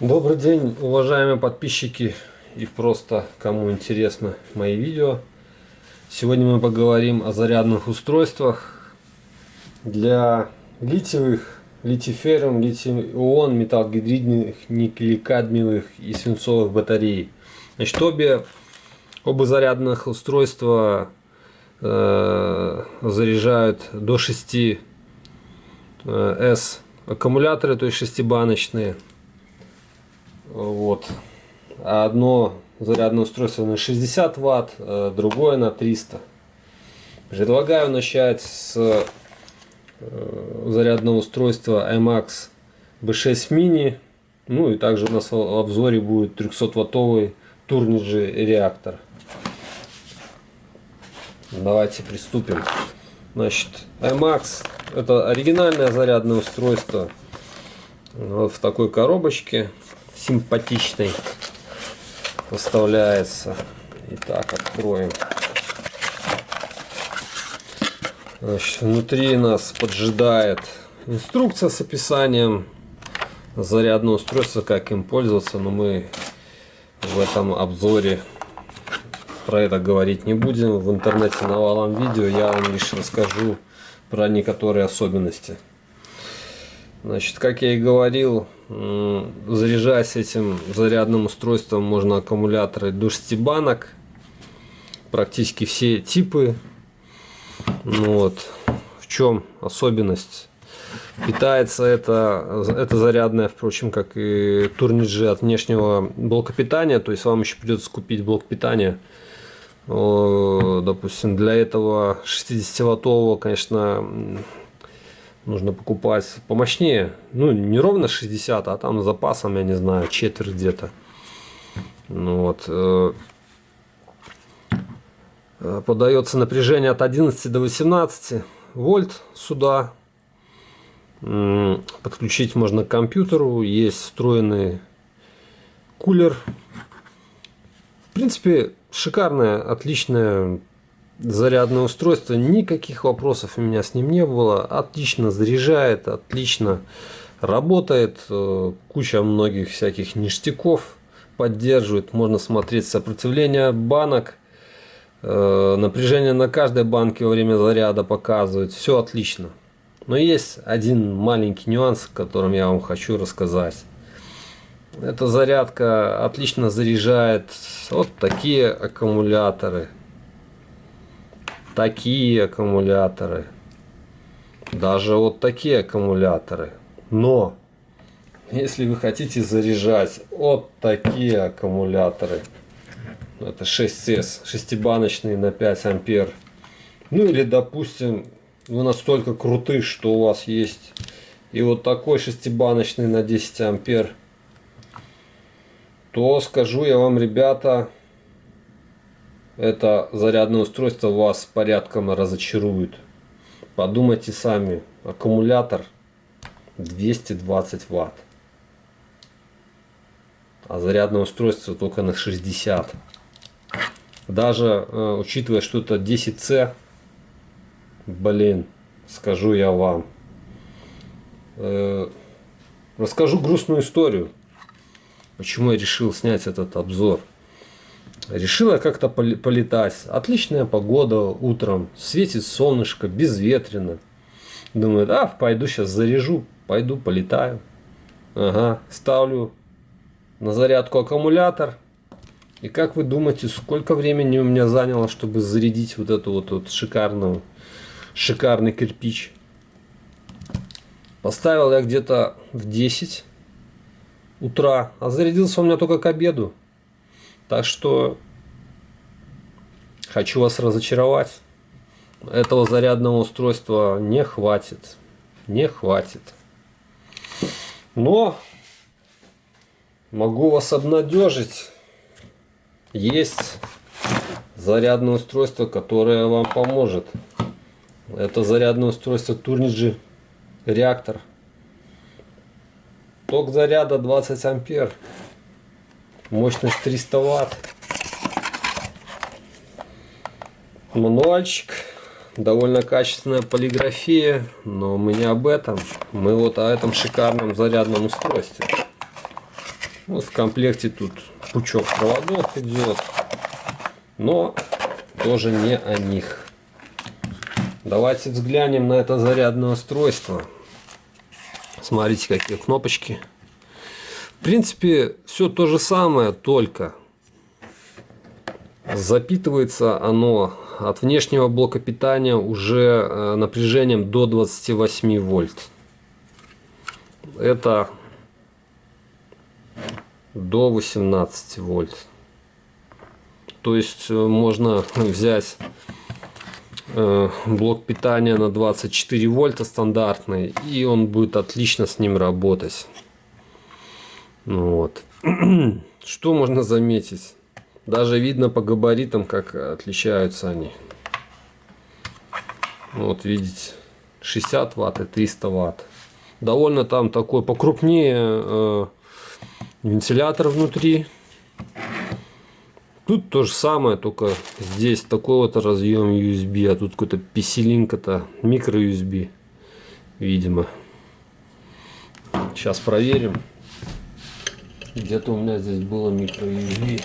Добрый день, уважаемые подписчики и просто кому интересно мои видео. Сегодня мы поговорим о зарядных устройствах для литиевых, литиферум, литий-ион, металлогидридных, никель-кадмиевых и свинцовых батарей. Значит, обе, оба зарядных устройства э, заряжают до 6 э, S аккумуляторы, то есть шестибаночные. Вот. Одно зарядное устройство на 60 ватт, э, другое на 300. Предлагаю начать с э, зарядного устройства IMAX B6 Mini. Ну и также у нас в обзоре будет 300 ваттовый Turnigy реактор. Давайте приступим. Значит, IMAX это оригинальное зарядное устройство. Вот в такой коробочке симпатичной поставляется. Итак, откроем. Значит, внутри нас поджидает инструкция с описанием зарядного устройства, как им пользоваться, но мы в этом обзоре про это говорить не будем. В интернете навалом видео я вам лишь расскажу про некоторые особенности. Значит, как я и говорил, заряжаясь этим зарядным устройством, можно аккумуляторы до 6 банок. Практически все типы. Ну вот. В чем особенность? Питается это, это зарядное, впрочем, как и Турниджи от внешнего блока питания. То есть вам еще придется купить блок питания. Допустим, для этого 60-ваттового, конечно, нужно покупать помощнее. Ну, не ровно 60, а там запасом, я не знаю, четверть где-то. Ну вот. Э, э, подается напряжение от 11 до 18 вольт сюда. Подключить можно к компьютеру. Есть встроенный кулер. В принципе, шикарное, отличное зарядное устройство, никаких вопросов у меня с ним не было. Отлично заряжает, отлично работает, э, куча многих всяких ништяков поддерживает. Можно смотреть сопротивление банок, э, напряжение на каждой банке во время заряда показывает. Все отлично. Но есть один маленький нюанс, о котором я вам хочу рассказать. Эта зарядка отлично заряжает вот такие аккумуляторы такие аккумуляторы, даже вот такие аккумуляторы. Но, если вы хотите заряжать вот такие аккумуляторы, это 6S, шестибаночные на 5 ампер, ну или, допустим, вы настолько круты, что у вас есть и вот такой шестибаночный на 10 ампер, то скажу я вам, ребята, это зарядное устройство вас порядком разочарует. Подумайте сами, аккумулятор 220 ватт, а зарядное устройство только на 60. Даже э, учитывая, что это 10C, блин, скажу я вам. Э, расскажу грустную историю, почему я решил снять этот обзор. Решила как-то полетать. Отличная погода утром, светит солнышко, безветренно. Думаю, а, пойду сейчас заряжу, пойду полетаю. Ага, ставлю на зарядку аккумулятор. И как вы думаете, сколько времени у меня заняло, чтобы зарядить вот эту вот, вот шикарную, шикарный кирпич? Поставил я где-то в 10 утра, а зарядился у меня только к обеду. Так что хочу вас разочаровать. Этого зарядного устройства не хватит. Не хватит. Но могу вас обнадежить. Есть зарядное устройство, которое вам поможет. Это зарядное устройство Turnigy реактор. Ток заряда 20 ампер. Мощность 300 ватт. Мануальчик. Довольно качественная полиграфия, но мы не об этом. Мы вот о этом шикарном зарядном устройстве. Вот в комплекте тут пучок проводов идет, но тоже не о них. Давайте взглянем на это зарядное устройство. Смотрите, какие кнопочки. В принципе, все то же самое, только запитывается оно от внешнего блока питания уже э, напряжением до 28 вольт. Это до 18 вольт. То есть э, можно взять э, блок питания на 24 вольта стандартный и он будет отлично с ним работать. Ну вот. Что можно заметить? Даже видно по габаритам, как отличаются они. Вот видите, 60 ватт и 300 ватт. Довольно там такой покрупнее э, вентилятор внутри. Тут то же самое, только здесь такой вот разъем USB, а тут какой-то писелинка-то, микро USB, видимо. Сейчас проверим. Где-то у меня здесь было микро USB.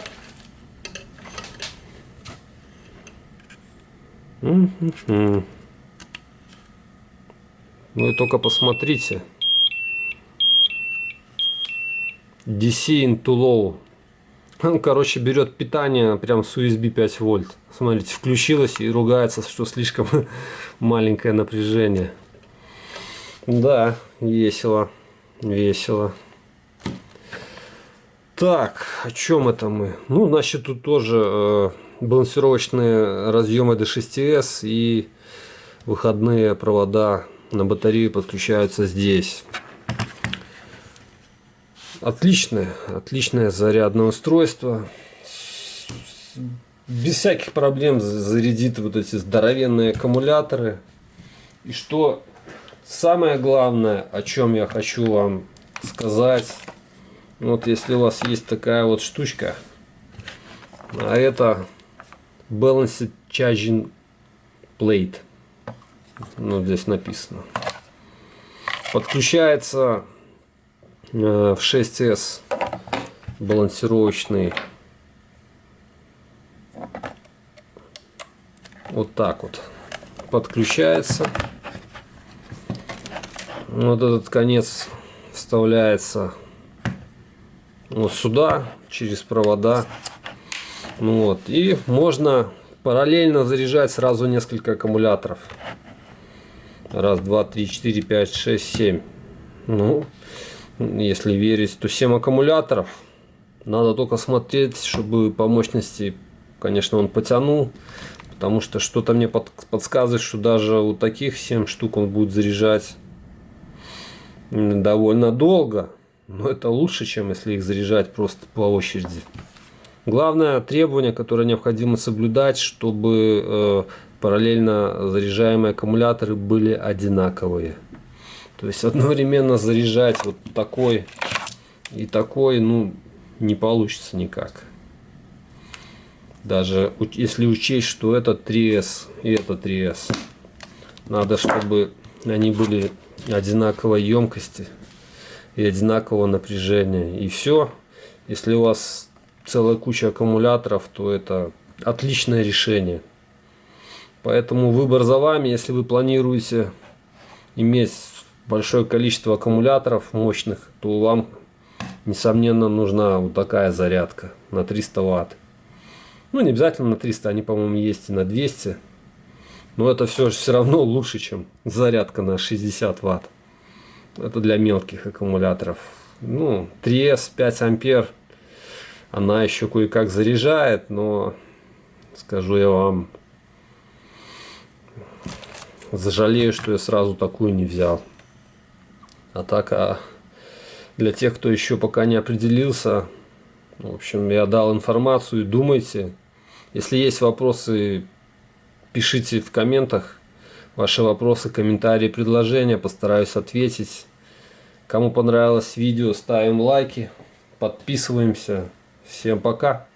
Вы только посмотрите. DC into low. Он, короче, берет питание прям с USB 5 вольт. Смотрите, включилось и ругается, что слишком маленькое напряжение. Да, весело. Весело. Так, о чем это мы? Ну, значит, тут тоже э, балансировочные разъемы D6S и выходные провода на батарею подключаются здесь. Отличное, отличное зарядное устройство. Без всяких проблем зарядит вот эти здоровенные аккумуляторы. И что самое главное, о чем я хочу вам сказать. Вот если у вас есть такая вот штучка, а это Balanced Charging Plate. Ну, здесь написано. Подключается э, в 6S балансировочный вот так вот подключается вот этот конец вставляется вот сюда через провода ну вот. И можно параллельно заряжать сразу несколько аккумуляторов. Раз, два, три, четыре, пять, шесть, семь. Ну, если верить, то 7 аккумуляторов. Надо только смотреть, чтобы по мощности, конечно, он потянул. Потому что что-то мне подсказывает, что даже у таких 7 штук он будет заряжать довольно долго. Но это лучше, чем если их заряжать просто по очереди. Главное требование, которое необходимо соблюдать, чтобы э, параллельно заряжаемые аккумуляторы были одинаковые. То есть одновременно заряжать вот такой и такой, ну, не получится никак. Даже если учесть, что это 3S и это 3S. Надо, чтобы они были одинаковой емкости и одинакового напряжения. И все. Если у вас целая куча аккумуляторов, то это отличное решение. Поэтому выбор за вами, если вы планируете иметь большое количество аккумуляторов мощных, то вам, несомненно, нужна вот такая зарядка на 300 ватт. Ну, не обязательно на 300, они, по-моему, есть и на 200. Но это все все равно лучше, чем зарядка на 60 ватт. Это для мелких аккумуляторов. Ну, 3S 5 ампер – она еще кое-как заряжает, но скажу я вам, зажалею, что я сразу такую не взял. А так, а для тех, кто еще пока не определился, в общем, я дал информацию, думайте. Если есть вопросы, пишите в комментах ваши вопросы, комментарии, предложения, постараюсь ответить. Кому понравилось видео, ставим лайки, подписываемся. Всем пока!